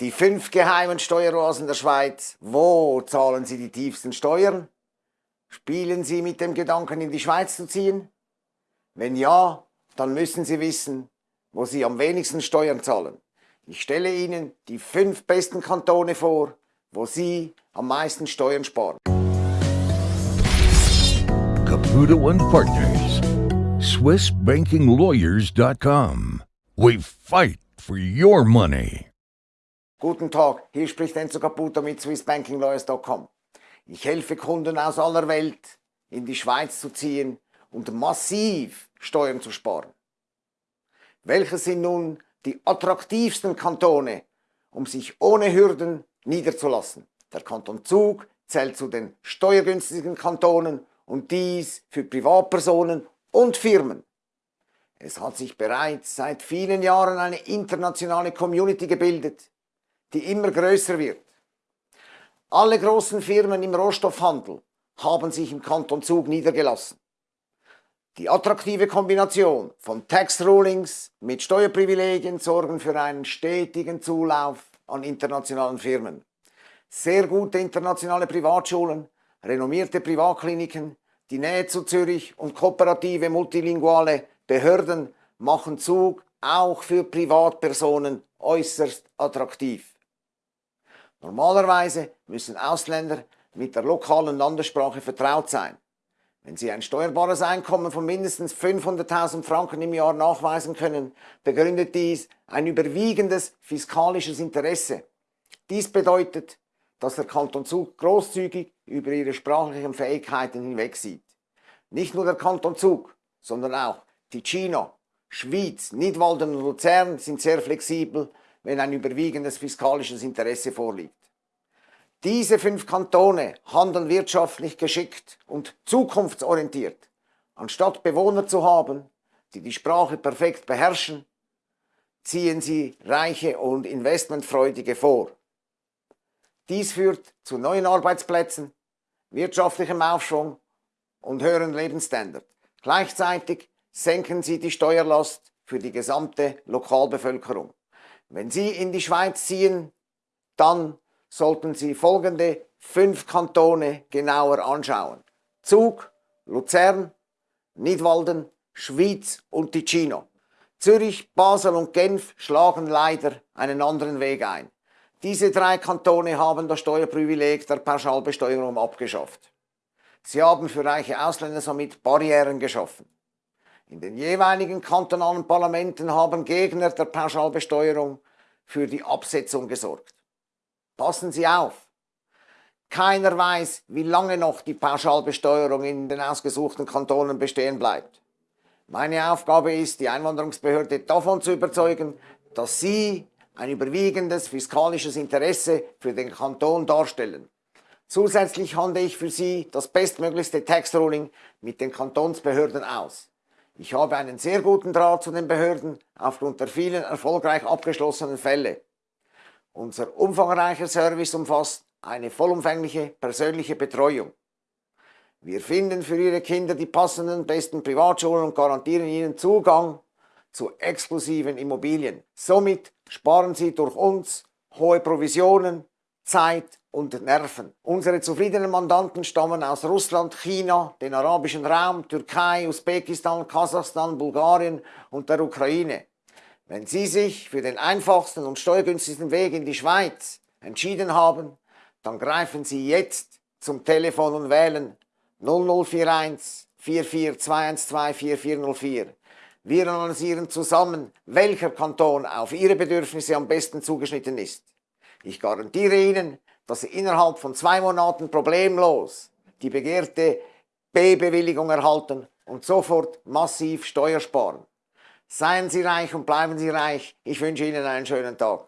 Die fünf geheimen Steueroasen der Schweiz. Wo zahlen Sie die tiefsten Steuern? Spielen Sie mit dem Gedanken, in die Schweiz zu ziehen? Wenn ja, dann müssen Sie wissen, wo Sie am wenigsten Steuern zahlen. Ich stelle Ihnen die fünf besten Kantone vor, wo Sie am meisten Steuern sparen. Caputo and Partners. SwissBankingLawyers.com. We fight for your money. Guten Tag, hier spricht Enzo Caputo mit SwissBankingLawyers.com. Ich helfe Kunden aus aller Welt in die Schweiz zu ziehen und massiv Steuern zu sparen. Welche sind nun die attraktivsten Kantone, um sich ohne Hürden niederzulassen? Der Kanton Zug zählt zu den steuergünstigen Kantonen und dies für Privatpersonen und Firmen. Es hat sich bereits seit vielen Jahren eine internationale Community gebildet, die immer größer wird. Alle großen Firmen im Rohstoffhandel haben sich im Kanton Zug niedergelassen. Die attraktive Kombination von Tax Rulings mit Steuerprivilegien sorgen für einen stetigen Zulauf an internationalen Firmen. Sehr gute internationale Privatschulen, renommierte Privatkliniken, die Nähe zu Zürich und kooperative multilinguale Behörden machen Zug auch für Privatpersonen äußerst attraktiv. Normalerweise müssen Ausländer mit der lokalen Landessprache vertraut sein. Wenn sie ein steuerbares Einkommen von mindestens 500.000 Franken im Jahr nachweisen können, begründet dies ein überwiegendes fiskalisches Interesse. Dies bedeutet, dass der Kanton Zug großzügig über ihre sprachlichen Fähigkeiten hinwegsieht. Nicht nur der Kanton Zug, sondern auch Ticino, Schwyz, Nidwalden und Luzern sind sehr flexibel wenn ein überwiegendes fiskalisches Interesse vorliegt. Diese fünf Kantone handeln wirtschaftlich geschickt und zukunftsorientiert. Anstatt Bewohner zu haben, die die Sprache perfekt beherrschen, ziehen sie Reiche und Investmentfreudige vor. Dies führt zu neuen Arbeitsplätzen, wirtschaftlichem Aufschwung und höheren Lebensstandard. Gleichzeitig senken sie die Steuerlast für die gesamte Lokalbevölkerung. Wenn Sie in die Schweiz ziehen, dann sollten Sie folgende fünf Kantone genauer anschauen. Zug, Luzern, Nidwalden, Schwyz und Ticino. Zürich, Basel und Genf schlagen leider einen anderen Weg ein. Diese drei Kantone haben das Steuerprivileg der Pauschalbesteuerung abgeschafft. Sie haben für reiche Ausländer somit Barrieren geschaffen. In den jeweiligen kantonalen Parlamenten haben Gegner der Pauschalbesteuerung für die Absetzung gesorgt. Passen Sie auf! Keiner weiß, wie lange noch die Pauschalbesteuerung in den ausgesuchten Kantonen bestehen bleibt. Meine Aufgabe ist, die Einwanderungsbehörde davon zu überzeugen, dass Sie ein überwiegendes fiskalisches Interesse für den Kanton darstellen. Zusätzlich handle ich für Sie das bestmöglichste Tax Ruling mit den Kantonsbehörden aus. Ich habe einen sehr guten Draht zu den Behörden aufgrund der vielen erfolgreich abgeschlossenen Fälle. Unser umfangreicher Service umfasst eine vollumfängliche persönliche Betreuung. Wir finden für Ihre Kinder die passenden besten Privatschulen und garantieren Ihnen Zugang zu exklusiven Immobilien. Somit sparen Sie durch uns hohe Provisionen, Zeit und Nerven. Unsere zufriedenen Mandanten stammen aus Russland, China, den arabischen Raum, Türkei, Usbekistan, Kasachstan, Bulgarien und der Ukraine. Wenn Sie sich für den einfachsten und steuergünstigsten Weg in die Schweiz entschieden haben, dann greifen Sie jetzt zum Telefon und wählen 0041 44212 4404. Wir analysieren zusammen, welcher Kanton auf Ihre Bedürfnisse am besten zugeschnitten ist. Ich garantiere Ihnen, dass Sie innerhalb von zwei Monaten problemlos die begehrte B-Bewilligung erhalten und sofort massiv Steuer sparen. Seien Sie reich und bleiben Sie reich. Ich wünsche Ihnen einen schönen Tag.